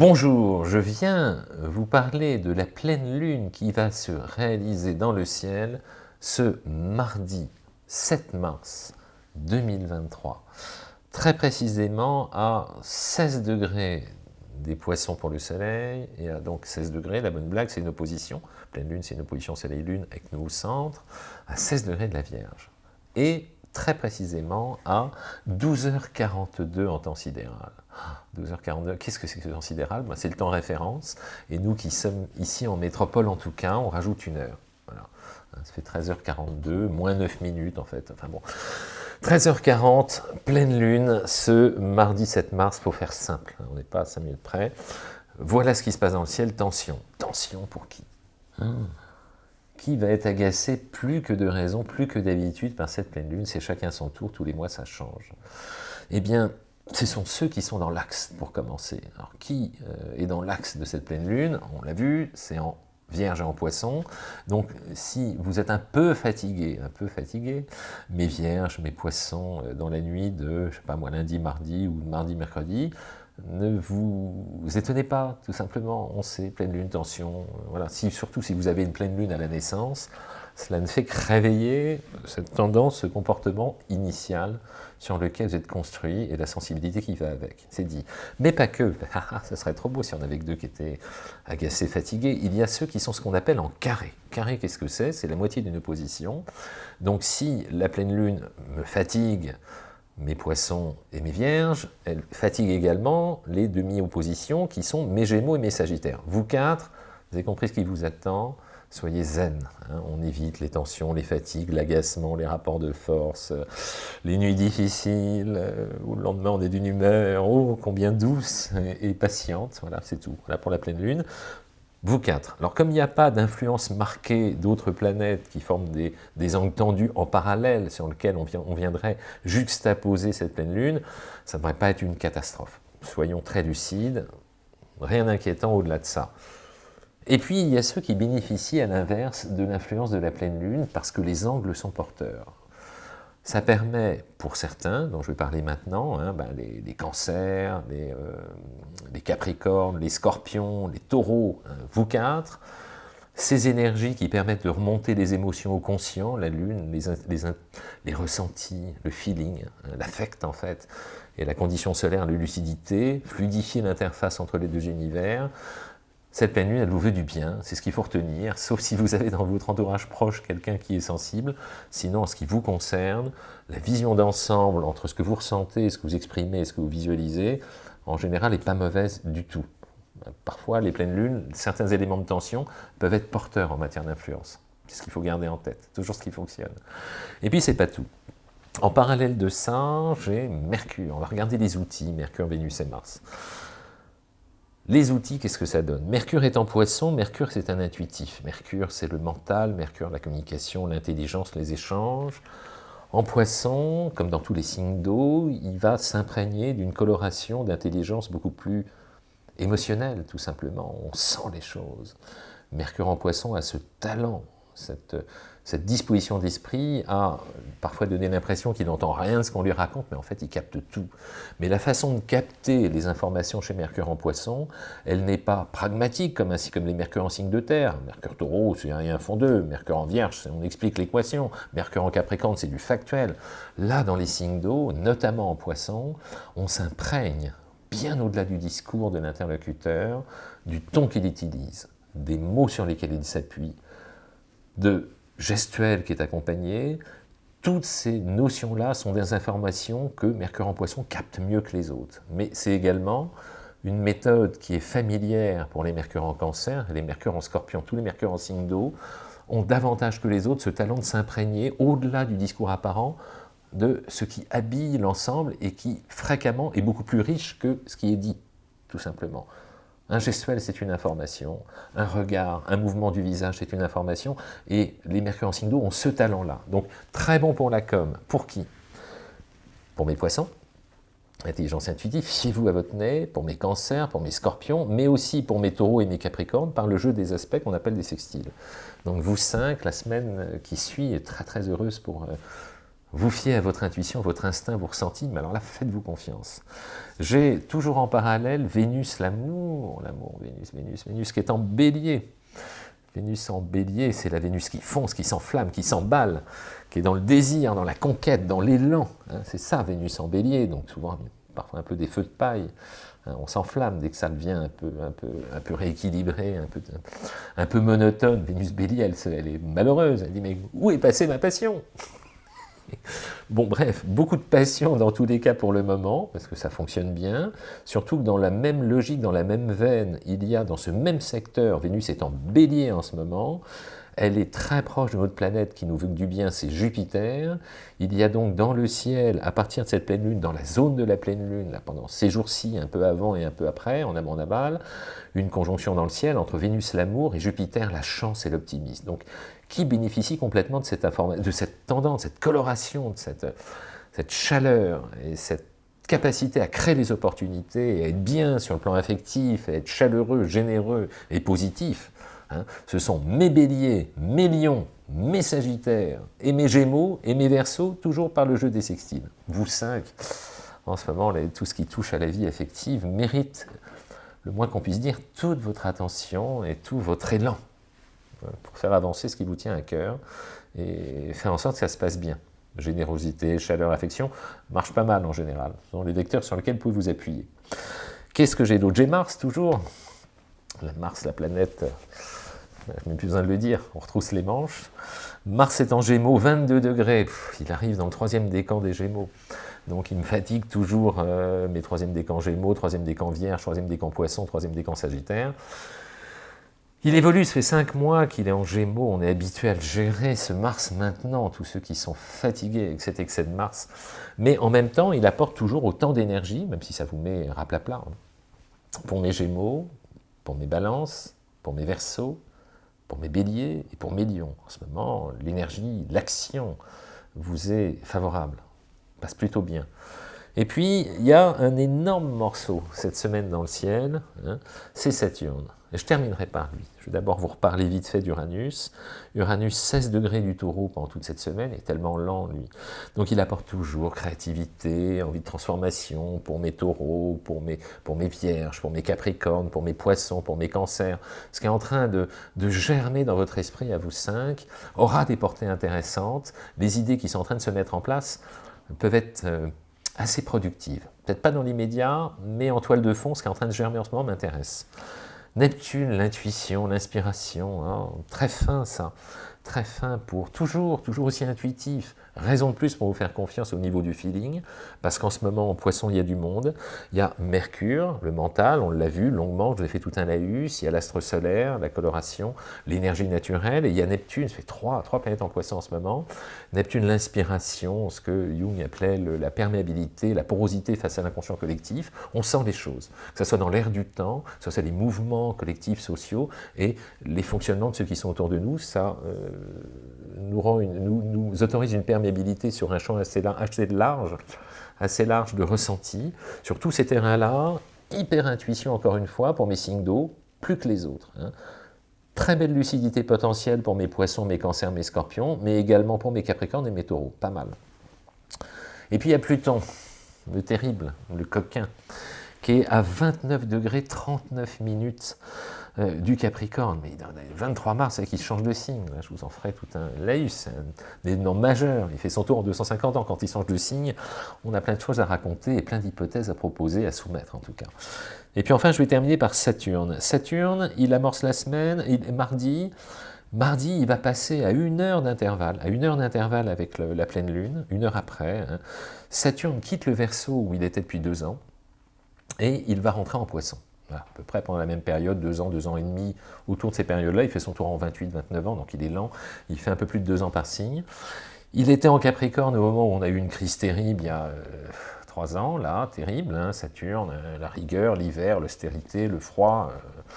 Bonjour, je viens vous parler de la pleine lune qui va se réaliser dans le ciel ce mardi 7 mars 2023, très précisément à 16 degrés des poissons pour le soleil, et à donc 16 degrés, la bonne blague c'est une opposition, pleine lune c'est une opposition soleil-lune avec nous au centre, à 16 degrés de la Vierge, et très précisément à 12h42 en temps sidéral. 12h42, qu'est-ce que c'est que ce temps sidéral? Ben, C'est le temps référence, et nous qui sommes ici en métropole en tout cas, on rajoute une heure. Voilà. Ça fait 13h42, moins 9 minutes en fait, enfin bon. 13h40, pleine lune, ce mardi 7 mars, faut faire simple, on n'est pas à 5 minutes près. Voilà ce qui se passe dans le ciel, tension. Tension pour qui? Hmm. Qui va être agacé plus que de raison, plus que d'habitude par cette pleine lune C'est chacun son tour, tous les mois ça change. Eh bien, ce sont ceux qui sont dans l'axe, pour commencer. Alors, qui euh, est dans l'axe de cette pleine lune? On l'a vu, c'est en Vierge et en Poisson. Donc, si vous êtes un peu fatigué, un peu fatigué, mes Vierges, mes Poissons, euh, dans la nuit de, je sais pas moi, lundi, mardi ou mardi, mercredi, ne vous, étonnez pas, tout simplement, on sait, pleine lune, tension, euh, voilà. Si, surtout si vous avez une pleine lune à la naissance, cela ne fait que réveiller cette tendance, ce comportement initial sur lequel vous êtes construit et la sensibilité qui va avec. C'est dit. Mais pas que. Ah, ah, ça serait trop beau si on avait que deux qui étaient agacés, fatigués. Il y a ceux qui sont ce qu'on appelle en carré. Carré, qu'est-ce que c'est? C'est la moitié d'une opposition. Donc si la pleine lune me fatigue, mes poissons et mes vierges, elle fatigue également les demi-oppositions qui sont mes gémeaux et mes sagittaires. Vous quatre, vous avez compris ce qui vous attend soyez zen. Hein. on évite les tensions, les fatigues, l'agacement, les rapports de force, euh, les nuits difficiles, euh, où le lendemain on est d'une humeur, oh, combien douce et, patiente. Voilà, c'est tout. Voilà pour la pleine lune. Vous quatre. Alors comme il n'y a pas d'influence marquée d'autres planètes qui forment des, angles tendus en parallèle sur lesquels on, viendrait juxtaposer cette pleine lune, ça ne devrait pas être une catastrophe. Soyons très lucides, rien d'inquiétant au-delà de ça. Et puis, il y a ceux qui bénéficient à l'inverse de l'influence de la pleine lune parce que les angles sont porteurs. Ça permet, pour certains, dont je vais parler maintenant, hein, ben, les, cancers, les, euh, les, capricornes, les scorpions, les taureaux, hein, vous quatre, ces énergies qui permettent de remonter les émotions au conscient, la lune, les, les ressentis, le feeling, hein, l'affect en fait, et la condition solaire, la lucidité, fluidifier l'interface entre les deux univers, cette pleine lune, elle vous veut du bien, c'est ce qu'il faut retenir, sauf si vous avez dans votre entourage proche quelqu'un qui est sensible. Sinon, en ce qui vous concerne, la vision d'ensemble entre ce que vous ressentez, ce que vous exprimez ce que vous visualisez, en général, n'est pas mauvaise du tout. Parfois, les pleines lunes, certains éléments de tension peuvent être porteurs en matière d'influence. C'est ce qu'il faut garder en tête, toujours ce qui fonctionne. Et puis, c'est pas tout. En parallèle de ça, j'ai Mercure. On va regarder les outils, Mercure, Vénus et Mars. Les outils, qu'est-ce que ça donne? Mercure est en poisson, Mercure c'est un intuitif. Mercure c'est le mental, Mercure la communication, l'intelligence, les échanges. En poisson, comme dans tous les signes d'eau, il va s'imprégner d'une coloration d'intelligence beaucoup plus émotionnelle, tout simplement. On sent les choses. Mercure en poisson a ce talent, cette, disposition d'esprit a parfois donné l'impression qu'il n'entend rien de ce qu'on lui raconte, mais en fait il capte tout. Mais la façon de capter les informations chez Mercure en poisson, elle n'est pas pragmatique, comme ainsi comme les Mercure en signe de terre. Mercure taureau, c'est rien fond d'eux. Mercure en vierge, on explique l'équation. Mercure en capricorne, c'est du factuel. Là, dans les signes d'eau, notamment en poisson, on s'imprègne bien au-delà du discours de l'interlocuteur, du ton qu'il utilise, des mots sur lesquels il s'appuie, de gestuelle qui est accompagnée, toutes ces notions-là sont des informations que Mercure en Poisson capte mieux que les autres. Mais c'est également une méthode qui est familière pour les Mercure en Cancer, les Mercure en Scorpion, tous les Mercure en signe d'eau, ont davantage que les autres ce talent de s'imprégner, au-delà du discours apparent, de ce qui habille l'ensemble et qui, fréquemment, est beaucoup plus riche que ce qui est dit, tout simplement. Un gestuel, c'est une information. Un regard, un mouvement du visage, c'est une information. Et les Mercure en signe d'eau ont ce talent-là. Donc, très bon pour la com. Pour qui? Pour mes poissons, intelligence intuitive, fiez-vous à votre nez, pour mes cancers, pour mes scorpions, mais aussi pour mes taureaux et mes capricornes, par le jeu des aspects qu'on appelle des sextiles. Donc vous cinq, la semaine qui suit est très très heureuse pour, euh, vous fiez à votre intuition, votre instinct, vos ressentis, mais alors là, faites-vous confiance. J'ai toujours en parallèle Vénus, l'amour, l'amour, Vénus, Vénus, Vénus, qui est en bélier. Vénus en bélier, c'est la Vénus qui fonce, qui s'enflamme, qui s'emballe, qui est dans le désir, dans la conquête, dans l'élan. Hein. c'est ça, Vénus en bélier, donc souvent, parfois un peu des feux de paille. Hein. on s'enflamme dès que ça devient un peu, un peu, un peu rééquilibré, un peu, un peu monotone. Vénus bélier, elle, elle est malheureuse. Elle dit, mais où est passée ma passion? Bon bref, beaucoup de passion dans tous les cas pour le moment, parce que ça fonctionne bien, surtout que dans la même logique, dans la même veine, il y a dans ce même secteur, Vénus est en bélier en ce moment, elle est très proche de notre planète qui nous veut du bien, c'est Jupiter. Il y a donc dans le ciel, à partir de cette pleine lune, dans la zone de la pleine lune, là, pendant ces jours-ci, un peu avant et un peu après, en amont en aval, une conjonction dans le ciel entre Vénus l'amour et Jupiter la chance et l'optimisme. Donc qui bénéficie complètement de cette, de cette tendance, cette coloration, de cette, cette chaleur et cette capacité à créer des opportunités, à être bien sur le plan affectif, à être chaleureux, généreux et positif, hein. ce sont mes béliers, mes lions, mes sagittaires et mes gémeaux et mes versos, toujours par le jeu des sextiles. Vous cinq, en ce moment, tout ce qui touche à la vie affective mérite, le moins qu'on puisse dire, toute votre attention et tout votre élan pour faire avancer ce qui vous tient à cœur et faire en sorte que ça se passe bien. Générosité, chaleur, affection, marche pas mal en général. Ce sont les vecteurs sur lesquels vous pouvez vous appuyer. Qu'est-ce que j'ai d'autre? J'ai Mars, toujours. Mars, la planète, je n'ai plus besoin de le dire, on retrousse les manches. Mars est en Gémeaux, 22 degrés, il arrive dans le troisième décan des Gémeaux. Donc il me fatigue toujours euh, mes troisième décan Gémeaux, troisième décan Vierge, troisième décan Poisson, troisième décan Sagittaire. Il évolue, ça fait cinq mois qu'il est en Gémeaux, on est habitué à le gérer, ce Mars maintenant, tous ceux qui sont fatigués avec cet excès de Mars. Mais en même temps, il apporte toujours autant d'énergie, même si ça vous met raplapla, hein. pour mes Gémeaux, pour mes Balances, pour mes Verseaux, pour mes Béliers et pour mes Lions. En ce moment, l'énergie, l'action vous est favorable, passe plutôt bien. Et puis, il y a un énorme morceau cette semaine dans le ciel, hein, c'est Saturne. Et je terminerai par lui. Je vais d'abord vous reparler vite fait d'Uranus. Uranus, 16 degrés du taureau pendant toute cette semaine, est tellement lent, lui. Donc il apporte toujours créativité, envie de transformation pour mes taureaux, pour mes, pour mes vierges, pour mes capricornes, pour mes poissons, pour mes cancers. Ce qui est en train de, germer dans votre esprit à vous cinq aura des portées intéressantes. Les idées qui sont en train de se mettre en place peuvent être... Euh, assez productives. Peut-être pas dans l'immédiat, mais en toile de fond, ce qui est en train de germer en ce moment m'intéresse. Neptune, l'intuition, l'inspiration, hein, très fin ça, très fin pour toujours, toujours aussi intuitif, Raison de plus pour vous faire confiance au niveau du feeling, parce qu'en ce moment, en poisson, il y a du monde. Il y a Mercure, le mental, on l'a vu longuement, je vous ai fait tout un laïus, il y a l'astre solaire, la coloration, l'énergie naturelle, et il y a Neptune, ça fait trois, trois planètes en poisson en ce moment. Neptune, l'inspiration, ce que Jung appelait la perméabilité, la porosité face à l'inconscient collectif. On sent les choses, que ce soit dans l'air du temps, que ce soit les mouvements collectifs sociaux, et les fonctionnements de ceux qui sont autour de nous, ça euh, nous, rend nous autorise une perméabilité sur un champ assez, large, assez large de ressenti. Sur tous ces terrains-là, hyper intuition encore une fois pour mes signes d'eau, plus que les autres. Hein. Très belle lucidité potentielle pour mes poissons, mes cancers, mes scorpions, mais également pour mes capricornes et mes taureaux, pas mal. Et puis il y a Pluton, le terrible, le coquin, qui est à 29 degrés 39 minutes euh, du Capricorne, mais dans le 23 mars, c'est qu'il change de signe, je vous en ferai tout un laïus, des noms majeurs, il fait son tour en 250 ans, quand il change de signe, on a plein de choses à raconter et plein d'hypothèses à proposer, à soumettre en tout cas. Et puis enfin, je vais terminer par Saturne. Saturne, il amorce la semaine, il, mardi, Mardi, il va passer à une heure d'intervalle, à une heure d'intervalle avec la pleine lune, une heure après. Hein. Saturne quitte le Verseau où il était depuis deux ans, et il va rentrer en Poisson à peu près pendant la même période, deux ans, deux ans et demi, autour de ces périodes-là. Il fait son tour en 28-29 ans, donc il est lent. Il fait un peu plus de deux ans par signe. Il était en Capricorne au moment où on a eu une crise terrible, il y a euh, trois ans, là, terrible, hein, Saturne, euh, la rigueur, l'hiver, l'austérité, le froid, euh,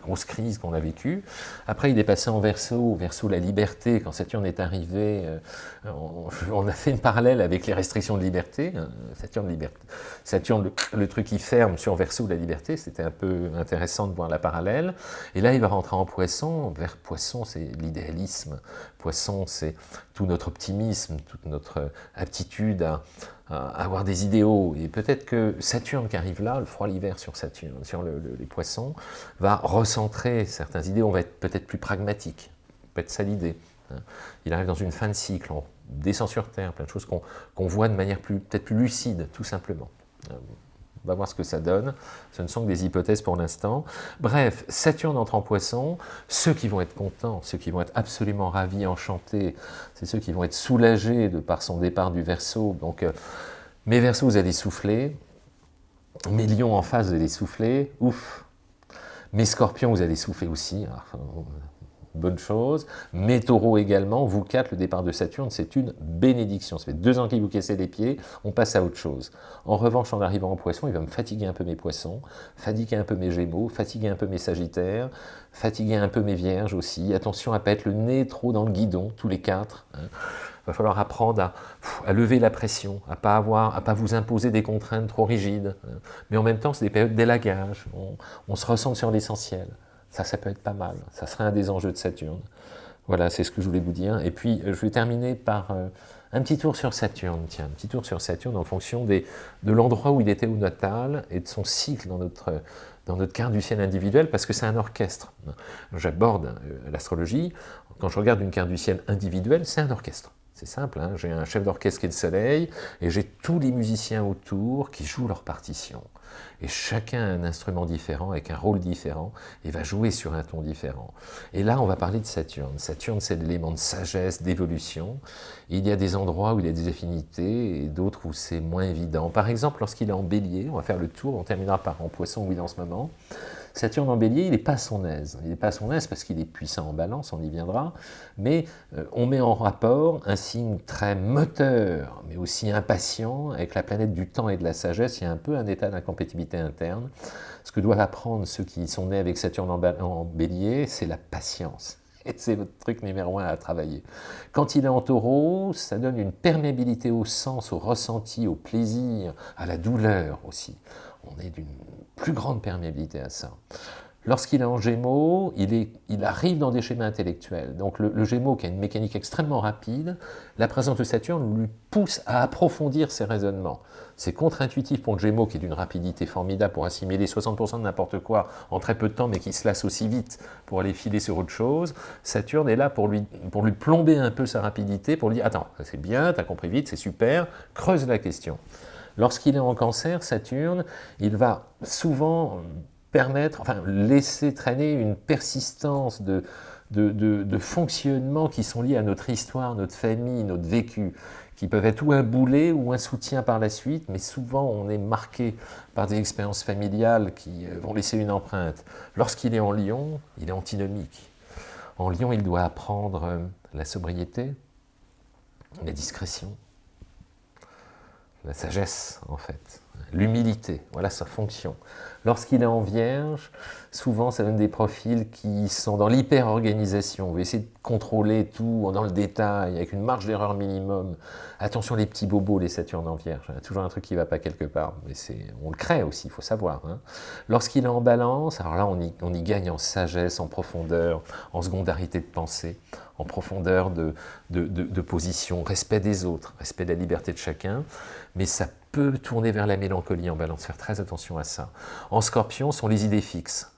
grosse crise qu'on a vécue. Après, il est passé en verso, verso la liberté, quand Saturne est arrivé, euh, on, a fait une parallèle avec les restrictions de liberté, hein, Saturne. Saturne le, truc qui ferme sur verso la liberté, c'était un peu intéressant de voir la parallèle, et là il va rentrer en poisson, vers poisson c'est l'idéalisme, poisson c'est tout notre optimisme, toute notre aptitude à, avoir des idéaux. Et peut-être que Saturne qui arrive là, le froid l'hiver sur Saturne, sur les poissons, va recentrer certains idées, on va être peut-être plus pragmatique, peut-être ça l'idée. Hein. Il arrive dans une fin de cycle, on descend sur Terre, plein de choses qu'on voit de manière peut-être plus lucide, tout simplement. On va voir ce que ça donne. Ce ne sont que des hypothèses pour l'instant. Bref, Saturne entre en poisson. Ceux qui vont être contents, ceux qui vont être absolument ravis, enchantés, c'est ceux qui vont être soulagés de par son départ du Verseau. Donc, euh, mes Verseaux, vous allez souffler. Mes lions en face, vous allez souffler. Ouf Mes scorpions, vous allez souffler aussi bonne chose. Mes taureaux également, vous quatre, le départ de Saturne, c'est une bénédiction. Ça fait deux ans qu'il vous cassait les pieds, on passe à autre chose. En revanche, en arrivant en poisson, il va me fatiguer un peu mes poissons, fatiguer un peu mes gémeaux, fatiguer un peu mes sagittaires, fatiguer un peu mes vierges aussi. Attention à ne pas être le nez trop dans le guidon, tous les quatre. Il hein. va falloir apprendre à, lever la pression, à pas, pas vous imposer des contraintes trop rigides. Hein. Mais en même temps, c'est des périodes d'élagage. on se ressent sur l'essentiel. Ça, ça peut être pas mal. Ça serait un des enjeux de Saturne. Voilà, c'est ce que je voulais vous dire. Et puis, euh, je vais terminer par euh, un petit tour sur Saturne. Tiens, un petit tour sur Saturne en fonction de l'endroit où il était au natal et de son cycle dans notre, dans notre carte du ciel individuel, parce que c'est un orchestre. J'aborde euh, l'astrologie. Quand je regarde une carte du ciel individuelle, c'est un orchestre. C'est simple, hein. j'ai un chef d'orchestre qui est le soleil, et j'ai tous les musiciens autour qui jouent leur partition. Et chacun a un instrument différent, avec un rôle différent, et va jouer sur un ton différent. Et là, on va parler de Saturne. Saturne, c'est l'élément de sagesse, d'évolution. Il y a des endroits où il y a des affinités, et d'autres où c'est moins évident. Par exemple, lorsqu'il est en bélier, on va faire le tour, on terminera par en poisson où il est en ce moment, Saturne en bélier, il n'est pas à son aise. Il n'est pas à son aise parce qu'il est puissant en balance, on y viendra, mais euh, on met en rapport un signe très moteur, mais aussi impatient, avec la planète du temps et de la sagesse, il y a un peu un état d'incompatibilité interne. Ce que doivent apprendre ceux qui sont nés avec Saturne en bélier, c'est la patience. Et c'est le truc numéro un à travailler. Quand il est en taureau, ça donne une perméabilité au sens, au ressenti, au plaisir, à la douleur aussi. On est d'une plus grande perméabilité à ça. Lorsqu'il est en Gémeaux, il, arrive dans des schémas intellectuels. Donc le, Gémeaux, qui a une mécanique extrêmement rapide, la présence de Saturne lui pousse à approfondir ses raisonnements. C'est contre-intuitif pour le Gémeaux, qui est d'une rapidité formidable pour assimiler 60% de n'importe quoi en très peu de temps, mais qui se lasse aussi vite pour aller filer sur autre chose. Saturne est là pour lui, pour lui plomber un peu sa rapidité, pour lui dire « Attends, c'est bien, tu as compris vite, c'est super, creuse la question ». Lorsqu'il est en cancer, Saturne, il va souvent permettre, enfin laisser traîner une persistance de, de, fonctionnements qui sont liés à notre histoire, notre famille, notre vécu, qui peuvent être ou un boulet ou un soutien par la suite, mais souvent on est marqué par des expériences familiales qui euh, vont laisser une empreinte. Lorsqu'il est en Lion, il est antinomique. En Lion, il doit apprendre euh, la sobriété, la discrétion, la sagesse en fait, l'humilité, voilà sa fonction. Lorsqu'il est en vierge, souvent ça donne des profils qui sont dans l'hyper-organisation, on veut essayer de contrôler tout dans le détail, avec une marge d'erreur minimum. Attention les petits bobos, les Saturnes en vierge, il y a toujours un truc qui ne va pas quelque part, mais on le crée aussi, il faut savoir. Hein. Lorsqu'il est en balance, alors là on y, on y gagne en sagesse, en profondeur, en secondarité de pensée, en profondeur de, de, position, respect des autres, respect de la liberté de chacun, mais ça peut tourner vers la mélancolie en balance, faire très attention à ça. En scorpion, sont les idées fixes.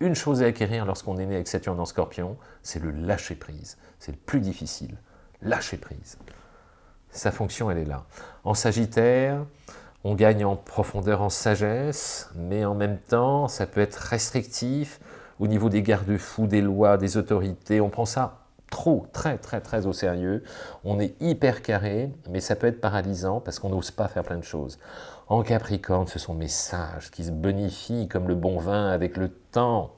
Une chose à acquérir lorsqu'on est né avec Saturne en scorpion, c'est le lâcher-prise. C'est le plus difficile, lâcher-prise. Sa fonction, elle est là. En sagittaire, on gagne en profondeur, en sagesse, mais en même temps, ça peut être restrictif au niveau des garde-fous, des lois, des autorités. On prend ça trop, très, très, très au sérieux. On est hyper carré, mais ça peut être paralysant parce qu'on n'ose pas faire plein de choses. En Capricorne, ce sont mes sages qui se bonifient comme le bon vin avec le temps.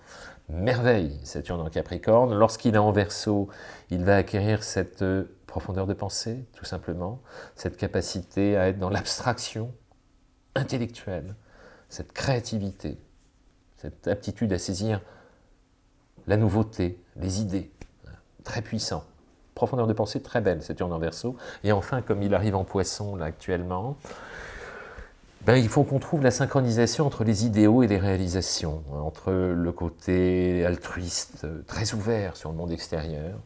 Merveille, Saturne en Capricorne. Lorsqu'il est en Verseau, il va acquérir cette euh, profondeur de pensée, tout simplement, cette capacité à être dans l'abstraction intellectuelle, cette créativité, cette aptitude à saisir la nouveauté, les idées, très puissant. Profondeur de pensée très belle, Saturne en verso. Et enfin, comme il arrive en poisson là actuellement, ben, il faut qu'on trouve la synchronisation entre les idéaux et les réalisations, entre le côté altruiste, très ouvert sur le monde extérieur,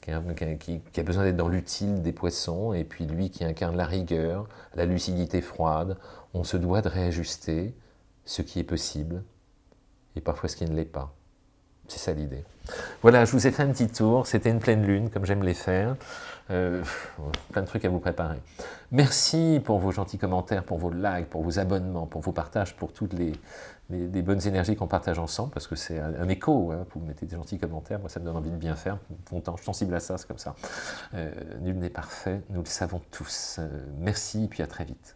qui a, besoin d'être dans l'utile des poissons, et puis lui qui incarne la rigueur, la lucidité froide, on se doit de réajuster ce qui est possible, et parfois ce qui ne l'est pas. C'est ça l'idée. Voilà, je vous ai fait un petit tour, c'était une pleine lune, comme j'aime les faire. Euh, plein de trucs à vous préparer. Merci pour vos gentils commentaires, pour vos likes, pour vos abonnements, pour vos partages, pour toutes les, bonnes énergies qu'on partage ensemble, parce que c'est un, écho, hein, vous mettez des gentils commentaires, moi ça me donne envie de bien faire, je suis sensible à ça, c'est comme ça. Euh, nul n'est parfait, nous le savons tous. Euh, merci, et puis à très vite.